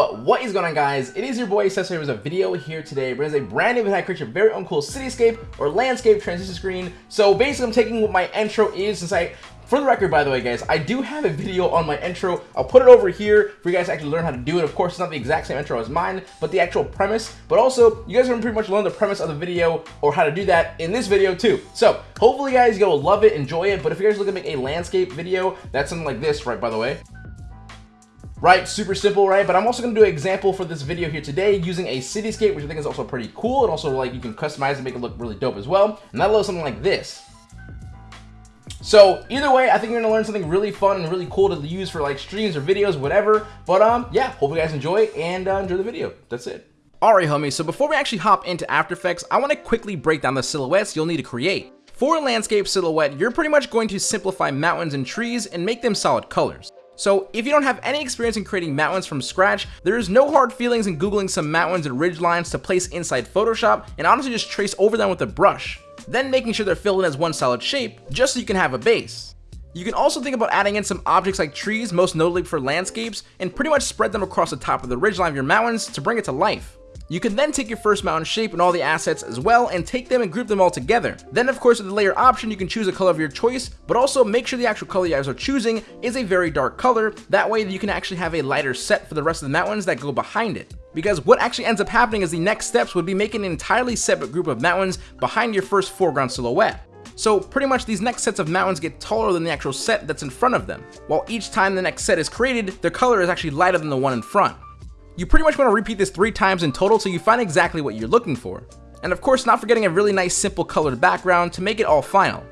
What is going on guys? It is your boy Cesar with a video here today. Brings a brand new video create your very own cool cityscape or landscape transition screen. So basically I'm taking what my intro is since I for the record, by the way, guys, I do have a video on my intro. I'll put it over here for you guys to actually learn how to do it. Of course, it's not the exact same intro as mine, but the actual premise. But also, you guys are gonna pretty much learn the premise of the video or how to do that in this video too. So hopefully, guys, you'll love it, enjoy it. But if you guys are looking to make a landscape video, that's something like this, right? By the way. Right, super simple, right? But I'm also gonna do an example for this video here today using a cityscape, which I think is also pretty cool. And also like you can customize and make it look really dope as well. And that looks something like this. So either way, I think you're gonna learn something really fun and really cool to use for like streams or videos, whatever. But um, yeah, hope you guys enjoy and uh, enjoy the video. That's it. Alright homies, so before we actually hop into After Effects, I want to quickly break down the silhouettes you'll need to create. For a landscape silhouette, you're pretty much going to simplify mountains and trees and make them solid colors. So if you don't have any experience in creating mountains from scratch, there is no hard feelings in googling some mountains and ridge lines to place inside Photoshop and honestly just trace over them with a brush then making sure they're filled in as one solid shape, just so you can have a base. You can also think about adding in some objects like trees, most notably for landscapes, and pretty much spread them across the top of the ridgeline of your mountains to bring it to life. You can then take your first mountain shape and all the assets as well and take them and group them all together. Then of course with the layer option you can choose a color of your choice, but also make sure the actual color you guys are choosing is a very dark color, that way you can actually have a lighter set for the rest of the mountains that go behind it. Because what actually ends up happening is the next steps would be making an entirely separate group of mountains behind your first foreground silhouette. So pretty much these next sets of mountains get taller than the actual set that's in front of them, while each time the next set is created, their color is actually lighter than the one in front. You pretty much want to repeat this three times in total so you find exactly what you're looking for. And of course not forgetting a really nice simple colored background to make it all final.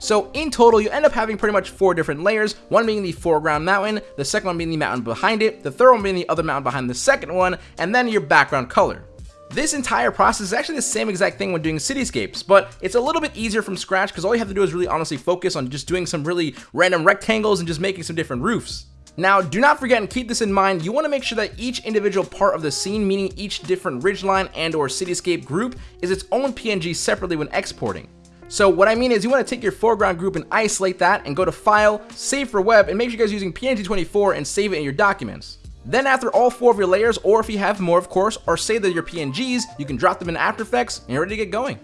So in total, you end up having pretty much four different layers, one being the foreground mountain, the second one being the mountain behind it, the third one being the other mountain behind the second one, and then your background color. This entire process is actually the same exact thing when doing cityscapes, but it's a little bit easier from scratch because all you have to do is really honestly focus on just doing some really random rectangles and just making some different roofs. Now, do not forget and keep this in mind, you want to make sure that each individual part of the scene, meaning each different ridgeline and or cityscape group, is its own PNG separately when exporting. So what I mean is you want to take your foreground group and isolate that and go to File, Save for Web, and make sure you guys using PNG24 and save it in your documents. Then after all four of your layers, or if you have more of course, or say that your PNGs, you can drop them in After Effects and you're ready to get going.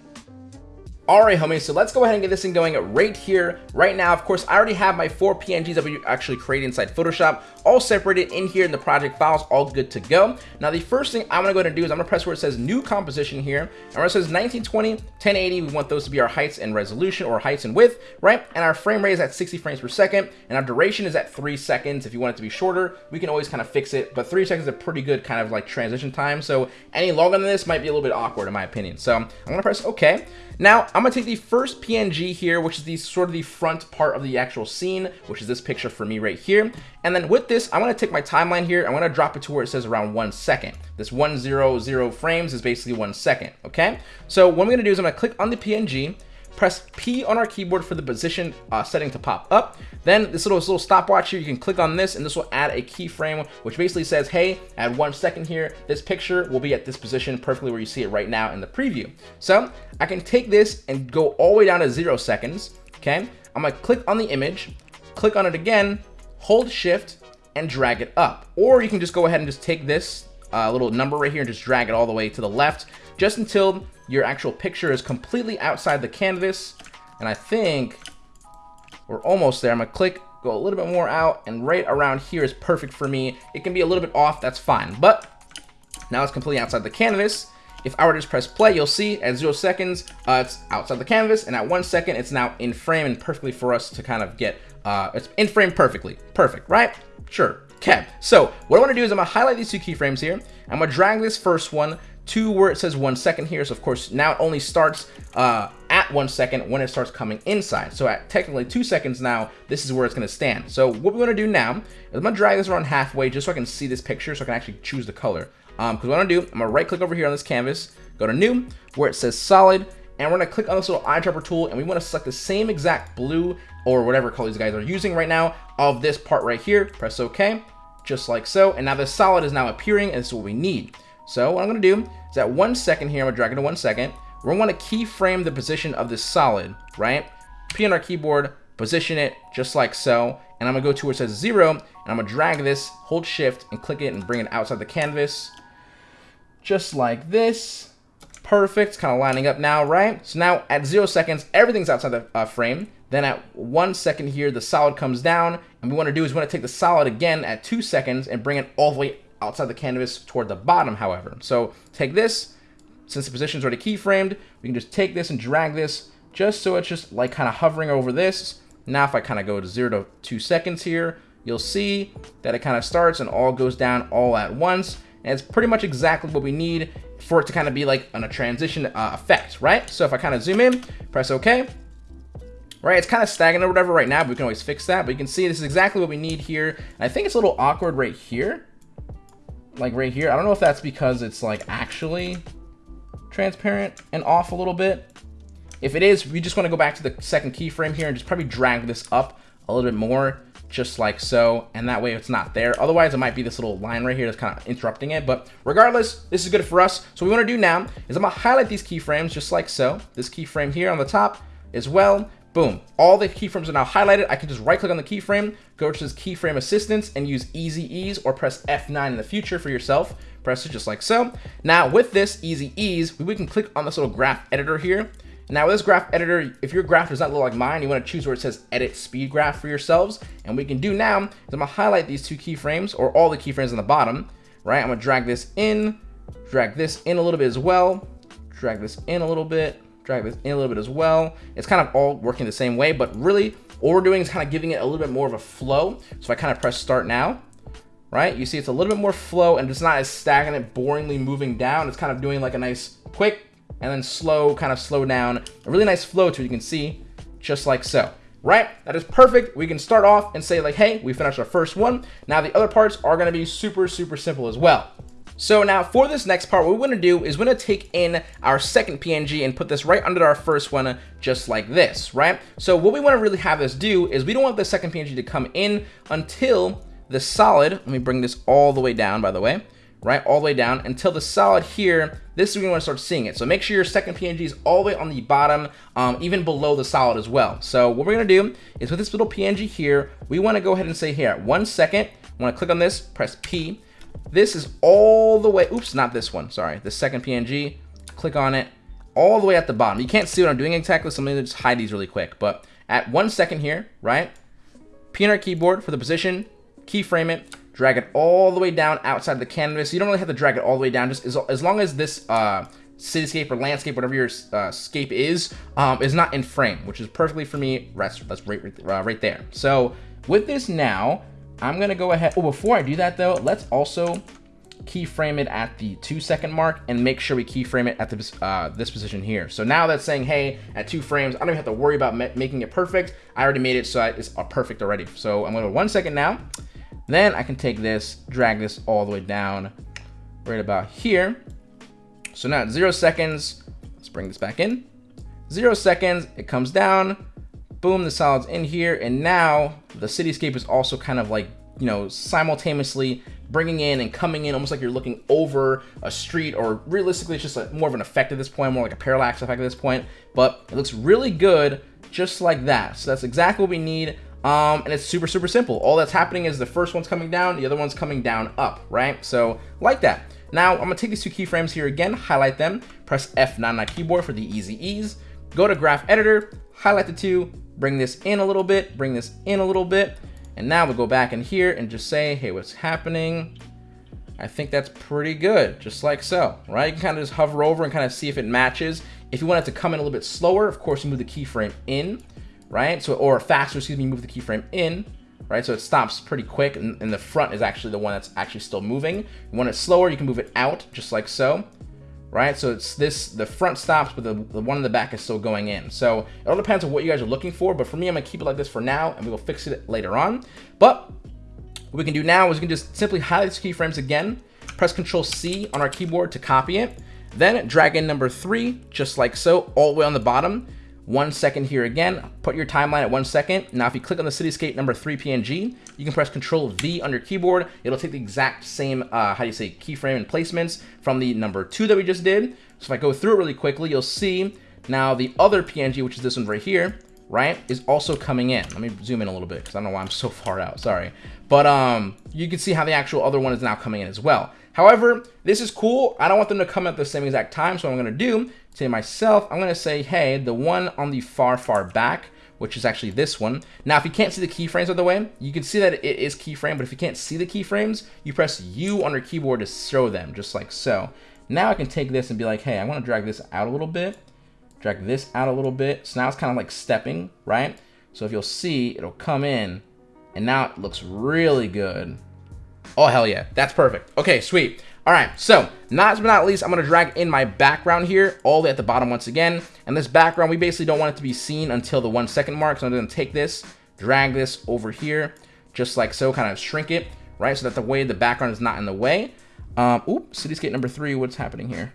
Alright homies, so let's go ahead and get this thing going right here, right now. Of course, I already have my four PNGs that we actually created inside Photoshop, all separated in here in the project files, all good to go. Now the first thing I'm gonna go ahead and do is I'm gonna press where it says new composition here, and where it says 1920, 1080, we want those to be our heights and resolution, or heights and width, right? And our frame rate is at 60 frames per second, and our duration is at three seconds. If you want it to be shorter, we can always kind of fix it, but three seconds is a pretty good kind of like transition time, so any longer than this might be a little bit awkward in my opinion. So I'm gonna press okay. Now, I'm gonna take the first PNG here, which is the sort of the front part of the actual scene, which is this picture for me right here. And then with this, I'm gonna take my timeline here, I'm gonna drop it to where it says around one second. This 100 frames is basically one second, okay? So what I'm gonna do is I'm gonna click on the PNG, press P on our keyboard for the position uh, setting to pop up. Then this little, this little stopwatch here, you can click on this and this will add a keyframe, which basically says, hey, add one second here, this picture will be at this position perfectly where you see it right now in the preview. So I can take this and go all the way down to zero seconds, okay? I'm gonna click on the image, click on it again, hold shift, and drag it up. Or you can just go ahead and just take this uh, little number right here and just drag it all the way to the left, just until your actual picture is completely outside the canvas. And I think we're almost there. I'm gonna click, go a little bit more out, and right around here is perfect for me. It can be a little bit off, that's fine. But now it's completely outside the canvas. If I were to just press play, you'll see at zero seconds, uh, it's outside the canvas, and at one second, it's now in frame and perfectly for us to kind of get, uh, it's in frame perfectly. Perfect, right? Sure. Okay, so what I want to do is I'm to highlight these two keyframes here. I'm to drag this first one to where it says one second here. So of course now it only starts uh, at one second when it starts coming inside. So at technically two seconds now, this is where it's gonna stand. So what we're gonna do now is I'm gonna drag this around halfway just so I can see this picture so I can actually choose the color. Um, Cause what I'm gonna do, I'm gonna right click over here on this canvas, go to new, where it says solid, and we're gonna click on this little eyedropper tool and we wanna select the same exact blue or whatever color these guys are using right now of this part right here, press okay, just like so. And now the solid is now appearing and this is what we need. So what I'm going to do is at one second here, I'm going to drag it to one second. We're going to want to keyframe the position of this solid, right? P on our keyboard, position it just like so. and I'm gonna go to where it says zero, and I'm gonna drag this, hold shift, and click it and bring it outside the canvas. Just like this. Perfect, kind of lining up now, right? So now at zero seconds, everything's outside the uh, frame. Then at one second here, the solid comes down, and we wanna do is we wanna take the solid again at two seconds and bring it all the way outside the canvas toward the bottom, however. So take this, since the position is already keyframed, we can just take this and drag this just so it's just like kind of hovering over this. Now if I kind of go to zero to two seconds here, you'll see that it kind of starts and all goes down all at once. And it's pretty much exactly what we need for it to kind of be like on a transition uh, effect, right? So if I kind of zoom in, press OK, right? It's kind of stagnant or whatever right now, but we can always fix that. But you can see this is exactly what we need here. And I think it's a little awkward right here, like right here. I don't know if that's because it's like actually transparent and off a little bit. If it is, we just want to go back to the second keyframe here and just probably drag this up a little bit more, just like so, and that way it's not there. Otherwise, it might be this little line right here that's kind of interrupting it, but regardless, this is good for us. So what we want to do now is I'm going to highlight these keyframes just like so. This keyframe here on the top as well. Boom. All the keyframes are now highlighted. I can just right click on the keyframe, go to this keyframe assistance and use easy ease or press F9 in the future for yourself. Press it just like so. Now with this easy ease, we can click on this little graph editor here now with this graph editor, if your graph does not look like mine, you want to choose where it says edit speed graph for yourselves. And we can do now is I'm gonna highlight these two keyframes or all the keyframes on the bottom, right? I'm gonna drag this in, drag this in a little bit as well, drag this in a little bit, drag this in a little bit as well. It's kind of all working the same way, but really all we're doing is kind of giving it a little bit more of a flow. So I kind of press start now, right? You see it's a little bit more flow and it's not as stagnant, boringly moving down. It's kind of doing like a nice quick and then slow, kind of slow down. A really nice flow to it, you can see, just like so. Right? That is perfect. We can start off and say like, hey, we finished our first one. Now the other parts are gonna be super, super simple as well. So now for this next part, what we're gonna do is we're gonna take in our second PNG and put this right under our first one, just like this, right? So what we wanna really have this do is we don't want the second PNG to come in until the solid, let me bring this all the way down, by the way, right, all the way down until the solid here, this is when you want to start seeing it. So make sure your second PNG is all the way on the bottom, um, even below the solid as well. So what we're going to do is with this little PNG here, we want to go ahead and say here, one second, want to click on this, press P. This is all the way, oops, not this one, sorry, the second PNG, click on it, all the way at the bottom. You can't see what I'm doing exactly, so I'm to just hide these really quick. But at one second here, right, P on keyboard for the position, keyframe it, drag it all the way down outside the canvas. You don't really have to drag it all the way down, just as, as long as this uh, cityscape or landscape, whatever your uh, scape is, um, is not in frame, which is perfectly for me. That's, that's right, right, uh, right there. So with this now, I'm gonna go ahead. Oh, before I do that though, let's also keyframe it at the two second mark and make sure we keyframe it at this, uh, this position here. So now that's saying, hey, at two frames, I don't even have to worry about making it perfect. I already made it so it's uh, perfect already. So I'm gonna go one second now. Then I can take this, drag this all the way down right about here. So now at zero seconds, let's bring this back in. Zero seconds, it comes down, boom, the solid's in here. And now the cityscape is also kind of like, you know, simultaneously bringing in and coming in almost like you're looking over a street or realistically it's just like more of an effect at this point, more like a parallax effect at this point, but it looks really good just like that. So that's exactly what we need. Um, and it's super, super simple. All that's happening is the first one's coming down, the other one's coming down up, right? So like that. Now I'm gonna take these two keyframes here again, highlight them, press F9 on my keyboard for the easy ease, go to graph editor, highlight the two, bring this in a little bit, bring this in a little bit, and now we'll go back in here and just say, hey, what's happening? I think that's pretty good, just like so, right? You can kind of just hover over and kind of see if it matches. If you want it to come in a little bit slower, of course, you move the keyframe in right? So, or faster, excuse me, move the keyframe in, right? So it stops pretty quick and, and, the front is actually the one that's actually still moving. When it's slower, you can move it out just like so, right? So it's this, the front stops, but the, the one in the back is still going in. So it all depends on what you guys are looking for, but for me, I'm gonna keep it like this for now and we will fix it later on. But what we can do now is we can just simply highlight these keyframes again, press Control C on our keyboard to copy it, then drag in number three, just like so, all the way on the bottom one second here again. Put your timeline at one second. Now, if you click on the Cityscape number three PNG, you can press Control V on your keyboard. It'll take the exact same, uh, how do you say, keyframe and placements from the number two that we just did. So if I go through it really quickly, you'll see now the other PNG, which is this one right here, right, is also coming in. Let me zoom in a little bit because I don't know why I'm so far out. Sorry. But um, you can see how the actual other one is now coming in as well. However, this is cool. I don't want them to come at the same exact time. So what I'm going to do, to myself, I'm going to say, hey, the one on the far, far back, which is actually this one. Now, if you can't see the keyframes of the way, you can see that it is keyframe, but if you can't see the keyframes, you press U on your keyboard to show them, just like so. Now I can take this and be like, hey, I want to drag this out a little bit drag this out a little bit. So now it's kind of like stepping, right? So if you'll see, it'll come in and now it looks really good. Oh, hell yeah. That's perfect. Okay, sweet. All right, so last but not least, I'm gonna drag in my background here all the way at the bottom once again. And this background, we basically don't want it to be seen until the one second mark. So I'm gonna take this, drag this over here, just like so, kind of shrink it, right? So that the way the background is not in the way. Um, oop, cityscape number three, what's happening here?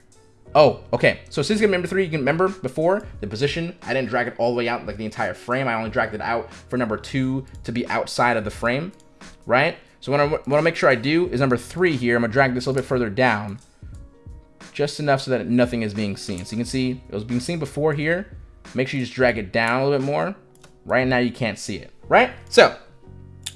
Oh, okay. So game number three, you can remember before the position, I didn't drag it all the way out like the entire frame. I only dragged it out for number two to be outside of the frame, right? So what I want to make sure I do is number three here. I'm gonna drag this a little bit further down, just enough so that nothing is being seen. So you can see it was being seen before here. Make sure you just drag it down a little bit more. Right now you can't see it, right? So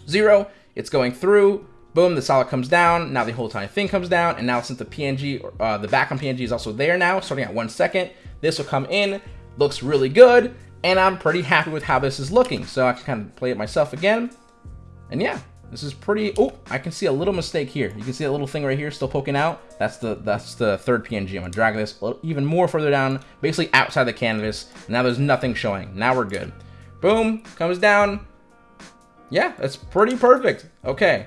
zero, it's going through. Boom, the solid comes down. Now the whole entire thing comes down. And now since the PNG, uh, the background PNG is also there now, starting at one second, this will come in, looks really good. And I'm pretty happy with how this is looking. So I can kind of play it myself again. And yeah, this is pretty, oh, I can see a little mistake here. You can see a little thing right here still poking out. That's the that's the third PNG. I'm gonna drag this even more further down, basically outside the canvas. Now there's nothing showing. Now we're good. Boom, comes down. Yeah, that's pretty perfect. Okay,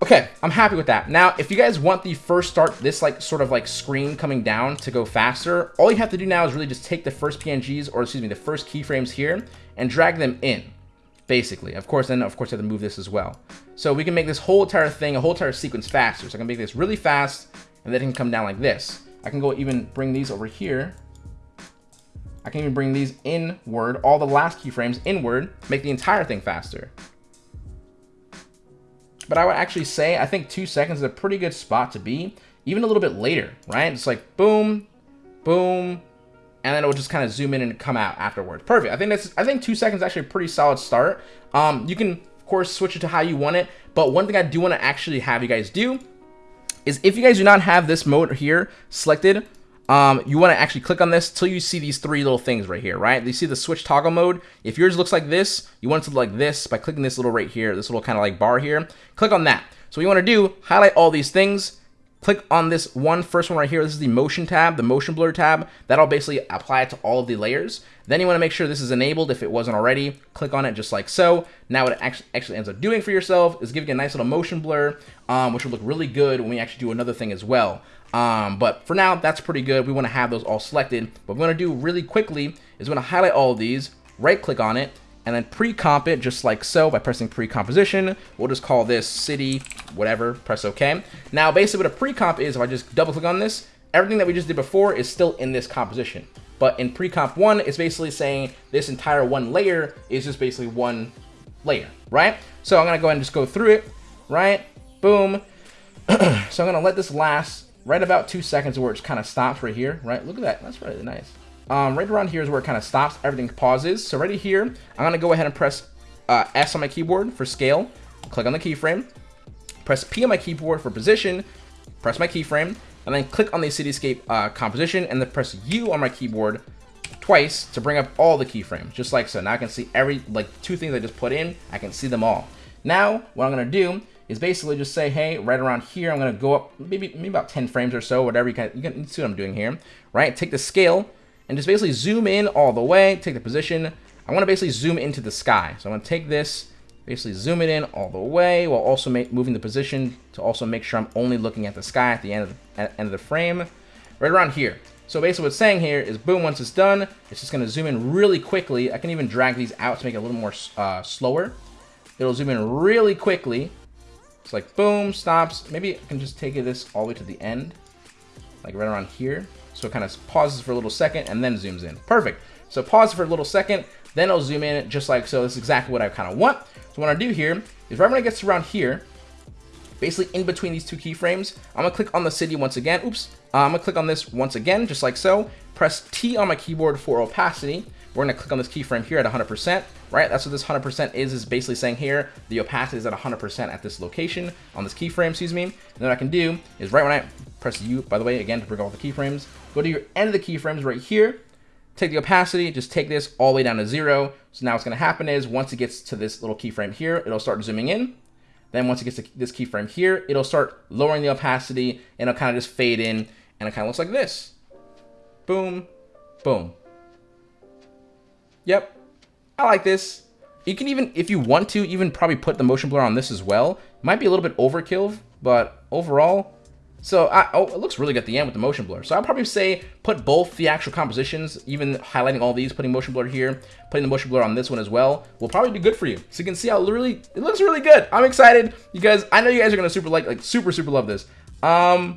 Okay, I'm happy with that. Now, if you guys want the first start, this like sort of like screen coming down to go faster, all you have to do now is really just take the first PNGs, or excuse me, the first keyframes here, and drag them in, basically. Of course, then of course you have to move this as well. So we can make this whole entire thing, a whole entire sequence faster. So I can make this really fast, and then it can come down like this. I can go even bring these over here. I can even bring these inward, all the last keyframes inward, make the entire thing faster. But I would actually say I think two seconds is a pretty good spot to be. Even a little bit later, right? It's like boom, boom, and then it will just kind of zoom in and come out afterwards. Perfect. I think that's I think two seconds actually a pretty solid start. Um, you can of course switch it to how you want it, but one thing I do want to actually have you guys do is if you guys do not have this mode here selected, um, you want to actually click on this till you see these three little things right here, right? You see the switch toggle mode. If yours looks like this, you want it to look like this by clicking this little right here, this little kind of like bar here. Click on that. So what you want to do, highlight all these things, click on this one first one right here. This is the motion tab, the motion blur tab. That'll basically apply it to all of the layers. Then you want to make sure this is enabled if it wasn't already. Click on it just like so. Now what it actually, actually ends up doing for yourself is giving you a nice little motion blur, um, which will look really good when we actually do another thing as well. Um, but for now, that's pretty good. We want to have those all selected. What we want to do really quickly is we want to highlight all of these, right click on it, and then pre-comp it just like so by pressing pre-composition. We'll just call this city, whatever, press OK. Now, basically what a pre-comp is, if I just double click on this, everything that we just did before is still in this composition. But in pre-comp one, it's basically saying this entire one layer is just basically one layer, right? So I'm gonna go ahead and just go through it, right? Boom. so I'm gonna let this last right about two seconds where it just kind of stops right here, right? Look at that, that's really nice. Um, right around here is where it kind of stops, everything pauses. So right here, I'm gonna go ahead and press uh, S on my keyboard for scale, click on the keyframe, press P on my keyboard for position, press my keyframe, and then click on the cityscape uh, composition, and then press U on my keyboard twice to bring up all the keyframes, just like so. Now I can see every, like two things I just put in, I can see them all. Now, what I'm gonna do is basically just say, hey, right around here, I'm gonna go up maybe maybe about 10 frames or so, whatever you can, you can see what I'm doing here, right? Take the scale and just basically zoom in all the way, take the position. I wanna basically zoom into the sky. So I'm gonna take this, basically zoom it in all the way while also moving the position to also make sure I'm only looking at the sky at the end of the, end of the frame, right around here. So basically what's saying here is boom, once it's done, it's just gonna zoom in really quickly. I can even drag these out to make it a little more uh, slower. It'll zoom in really quickly it's like boom, stops. Maybe I can just take this all the way to the end, like right around here. So it kind of pauses for a little second and then zooms in. Perfect. So pause for a little second, then I'll zoom in just like so. This is exactly what I kind of want. So what I do here is right when it gets around here, basically in between these two keyframes, I'm gonna click on the city once again. Oops. Uh, I'm gonna click on this once again, just like so. Press T on my keyboard for opacity. we're to click on this keyframe here at 100%, right? That's what this 100% is, is basically saying here, the opacity is at 100% at this location, on this keyframe, excuse me. And then what I can do is right when I press U, by the way, again, to bring all the keyframes, go to your end of the keyframes right here, take the opacity, just take this all the way down to zero. So now what's going to happen is once it gets to this little keyframe here, it'll start zooming in. Then once it gets to this keyframe here, it'll start lowering the opacity and it'll kind of just fade in and it kind of looks like this. Boom, boom. Yep, I like this. You can even, if you want to, even probably put the motion blur on this as well. Might be a little bit overkill, but overall, so I, oh, it looks really good at the end with the motion blur. So I'll probably say put both the actual compositions, even highlighting all these, putting motion blur here, putting the motion blur on this one as well, will probably be good for you. So you can see how really, it looks really good. I'm excited because I know you guys are to super like, like super, super love this. Um,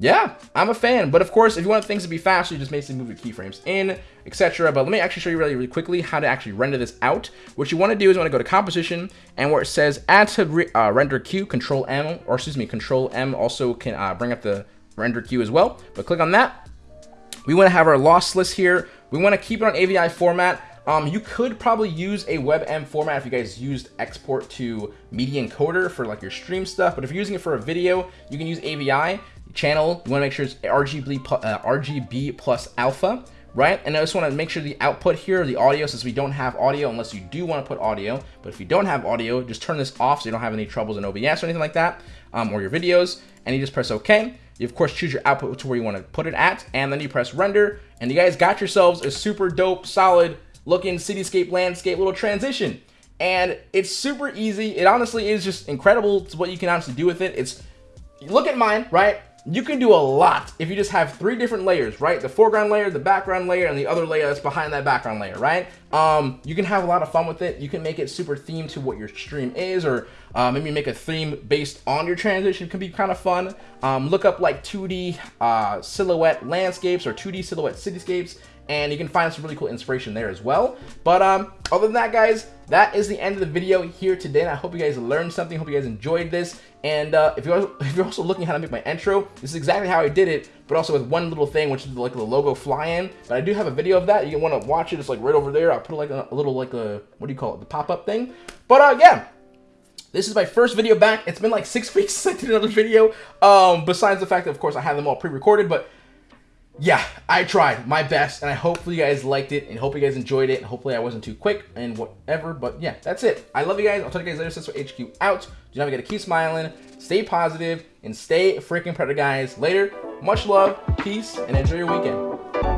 yeah, I'm a fan. But of course, if you want things to be faster, you just basically move your keyframes in, etc. But let me actually show you really, really quickly how to actually render this out. What you want to do is you want to go to composition and where it says add to re uh, render queue, control M, or excuse me, control M also can uh, bring up the render queue as well. But click on that. We want to have our lossless here. We want to keep it on AVI format. Um, you could probably use a WebM format if you guys used export to media encoder for like your stream stuff. But if you're using it for a video, you can use AVI channel. You want to make sure it's RGB, uh, RGB plus alpha, right? And I just want to make sure the output here, the audio, since we don't have audio, unless you do want to put audio, but if you don't have audio, just turn this off so you don't have any troubles in OBS or anything like that, um, or your videos, and you just press OK. You of course choose your output to where you want to put it at, and then you press render, and you guys got yourselves a super dope, solid looking cityscape landscape little transition. And it's super easy. It honestly is just incredible to what you can honestly do with it. It's look at mine, right? You can do a lot if you just have three different layers, right? The foreground layer, the background layer, and the other layer that's behind that background layer, right? Um, you can have a lot of fun with it. You can make it super themed to what your stream is, or uh, maybe make a theme based on your transition. It can be kind of fun. Um, look up like 2D uh, silhouette landscapes or 2D silhouette cityscapes and you can find some really cool inspiration there as well. But um, other than that, guys, that is the end of the video here today. And I hope you guys learned something. Hope you guys enjoyed this. And uh, if, you're, if you're also looking how to make my intro, this is exactly how I did it, but also with one little thing, which is like the logo fly-in. But I do have a video of that. You want to watch it. It's like right over there. I'll put like a, a little like a, what do you call it? The pop-up thing. But uh, yeah, this is my first video back. It's been like six weeks since I did another video. Um, besides the fact that, of course, I have them all pre-recorded, but yeah, I tried my best, and I hopefully you guys liked it, and hope you guys enjoyed it, and hopefully I wasn't too quick, and whatever, but yeah, that's it. I love you guys. I'll talk to you guys later. Cisco HQ out. Do not forget to keep smiling, stay positive, and stay freaking predator, guys. Later, much love, peace, and enjoy your weekend.